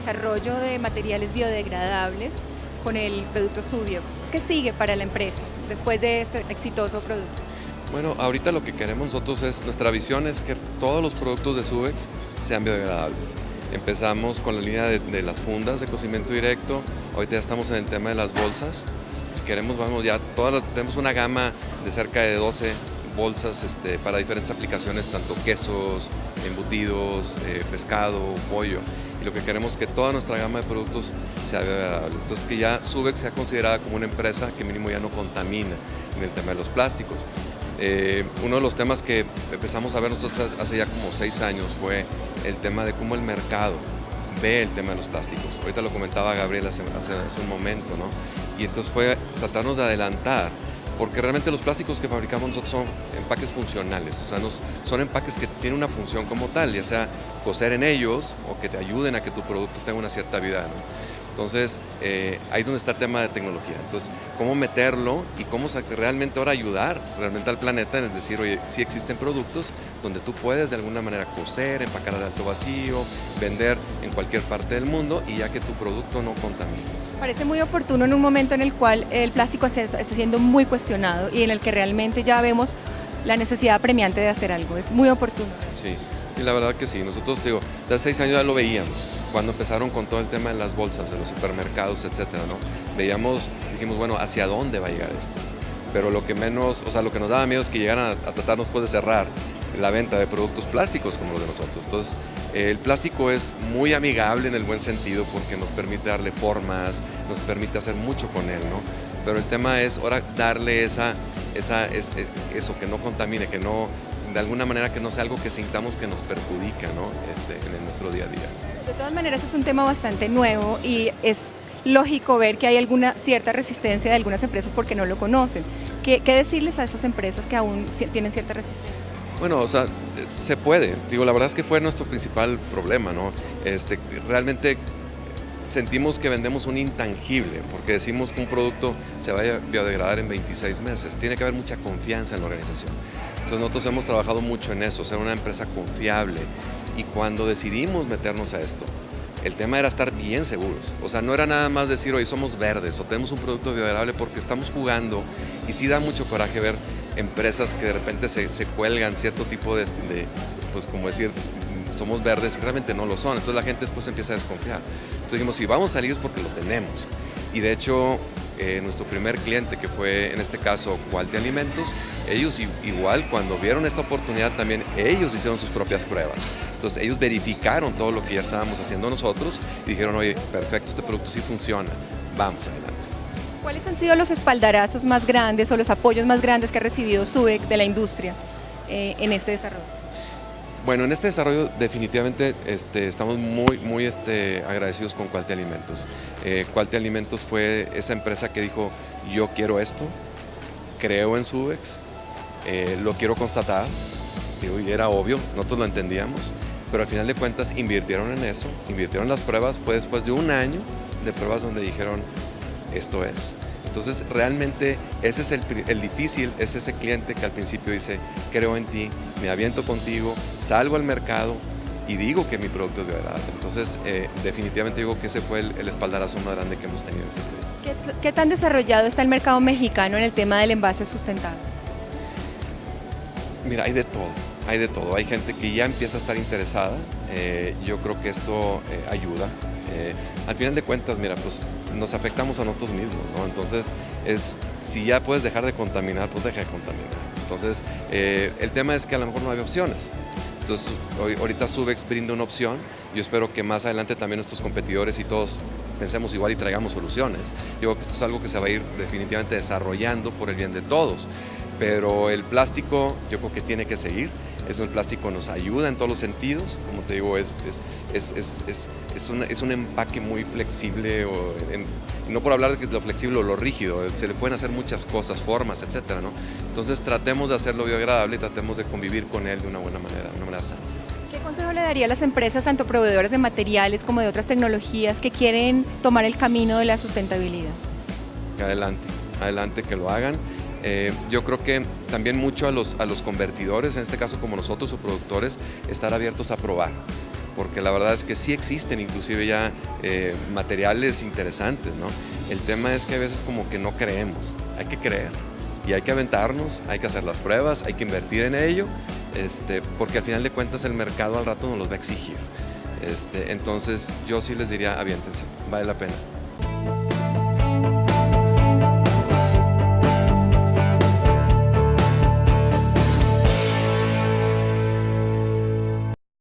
desarrollo de materiales biodegradables con el producto Subiox. ¿Qué sigue para la empresa después de este exitoso producto? Bueno, ahorita lo que queremos nosotros es, nuestra visión es que todos los productos de Subex sean biodegradables. Empezamos con la línea de, las fundas de cocimiento directo, ahorita ya estamos en el tema de las bolsas. Queremos, vamos ya, tenemos una gama de cerca de 12 bolsas este, para diferentes aplicaciones, tanto quesos, embutidos, eh, pescado, pollo. Y lo que queremos es que toda nuestra gama de productos sea biodegradable. Entonces que ya Subex sea considerada como una empresa que mínimo ya no contamina en el tema de los plásticos. Eh, uno de los temas que empezamos a ver nosotros hace ya como seis años fue el tema de cómo el mercado ve el tema de los plásticos. Ahorita lo comentaba Gabriel hace, hace, un momento, ¿no? Y entonces fue tratarnos de adelantar, porque realmente los plásticos que fabricamos nosotros son empaques funcionales, o sea, son empaques que tienen una función como tal, ya sea coser en ellos o que te ayuden a que tu producto tenga una cierta vida. Entonces, eh, ahí es donde está el tema de tecnología. Entonces, cómo meterlo y cómo realmente ahora ayudar realmente al planeta en decir, oye, sí existen productos donde tú puedes de alguna manera coser, empacar de alto vacío, vender en cualquier parte del mundo y ya que tu producto no contamine. Parece muy oportuno en un momento en el cual el plástico está siendo muy cuestionado y en el que realmente ya vemos la necesidad premiante de hacer algo. Es muy oportuno. Sí, y la verdad que sí. Nosotros, digo, de hace seis años ya lo veíamos cuando empezaron con todo el tema de las bolsas, de los supermercados, etcétera, ¿no? Veíamos, dijimos, bueno, ¿hacia dónde va a llegar esto? Pero lo que menos, o sea, lo que nos daba miedo es que llegaran a, tratarnos pues de cerrar la venta de productos plásticos como los de nosotros. Entonces, el plástico es muy amigable en el buen sentido porque nos permite darle formas, nos permite hacer mucho con él, ¿no? Pero el tema es ahora darle esa, esa, eso, que no contamine, que no, de alguna manera que no sea algo que sintamos que nos perjudica, ¿no? Este, en nuestro día a día. De todas maneras es un tema bastante nuevo y es lógico ver que hay alguna cierta resistencia de algunas empresas porque no lo conocen. ¿Qué, decirles a esas empresas que aún tienen cierta resistencia? Bueno, o sea, se puede. Digo, la verdad es que fue nuestro principal problema, ¿no? Este, realmente sentimos que vendemos un intangible, porque decimos que un producto se vaya a biodegradar en 26 meses. Tiene que haber mucha confianza en la organización. Entonces nosotros hemos trabajado mucho en eso, ser una empresa confiable, y cuando decidimos meternos a esto, el tema era estar bien seguros. O sea, no era nada más decir, hoy somos verdes o tenemos un producto biodegradable porque estamos jugando y sí da mucho coraje ver empresas que de repente se, cuelgan cierto tipo de, pues como decir, somos verdes y realmente no lo son. Entonces la gente después empieza a desconfiar. Entonces dijimos, si vamos a salir es porque lo tenemos. Y de hecho, eh, nuestro primer cliente, que fue en este caso Quality Alimentos, ellos igual cuando vieron esta oportunidad también ellos hicieron sus propias pruebas. Entonces ellos verificaron todo lo que ya estábamos haciendo nosotros y dijeron, oye, perfecto, este producto sí funciona, vamos adelante. ¿Cuáles han sido los espaldarazos más grandes o los apoyos más grandes que ha recibido SUBEC de la industria eh, en este desarrollo? Bueno, en este desarrollo definitivamente este, estamos muy, muy este, agradecidos con Quality Alimentos. Eh, Alimentos fue esa empresa que dijo, yo quiero esto, creo en Subex, eh, lo quiero constatar, y era obvio, nosotros lo entendíamos, pero al final de cuentas invirtieron en eso, invirtieron las pruebas, fue después de un año de pruebas donde dijeron, esto es. Entonces realmente ese es el, difícil, es ese cliente que al principio dice, creo en ti, me aviento contigo, salgo al mercado y digo que mi producto es biodegradable. Entonces eh, definitivamente digo que ese fue el, espaldarazo más grande que hemos tenido este ¿Qué, ¿Qué tan desarrollado está el mercado mexicano en el tema del envase sustentable? Mira, hay de todo, hay de todo. Hay gente que ya empieza a estar interesada. Eh, yo creo que esto eh, ayuda. Al final de cuentas, mira, pues nos afectamos a nosotros mismos, ¿no? Entonces, es, si ya puedes dejar de contaminar, pues deja de contaminar. Entonces, eh, el tema es que a lo mejor no hay opciones. Entonces, hoy, ahorita Subex brinda una opción. Yo espero que más adelante también nuestros competidores y todos pensemos igual y traigamos soluciones. Yo creo que esto es algo que se va a ir definitivamente desarrollando por el bien de todos. Pero el plástico yo creo que tiene que seguir eso el plástico nos ayuda en todos los sentidos, como te digo, es, es, es, es un, un, empaque muy flexible, o no por hablar de lo flexible o lo rígido, se le pueden hacer muchas cosas, formas, etcétera, ¿no? Entonces tratemos de hacerlo biodegradable y tratemos de convivir con él de una buena manera, de una manera sana. ¿Qué consejo le daría a las empresas, tanto proveedores de materiales como de otras tecnologías, que quieren tomar el camino de la sustentabilidad? adelante, adelante que lo hagan. Eh, yo creo que también mucho a los, a los convertidores, en este caso como nosotros o productores, estar abiertos a probar porque la verdad es que sí existen inclusive ya eh, materiales interesantes, ¿no? El tema es que a veces como que no creemos, hay que creer y hay que aventarnos, hay que hacer las pruebas, hay que invertir en ello, este, porque al final de cuentas el mercado al rato nos los va a exigir. Este, entonces yo sí les diría, aviéntense, vale la pena.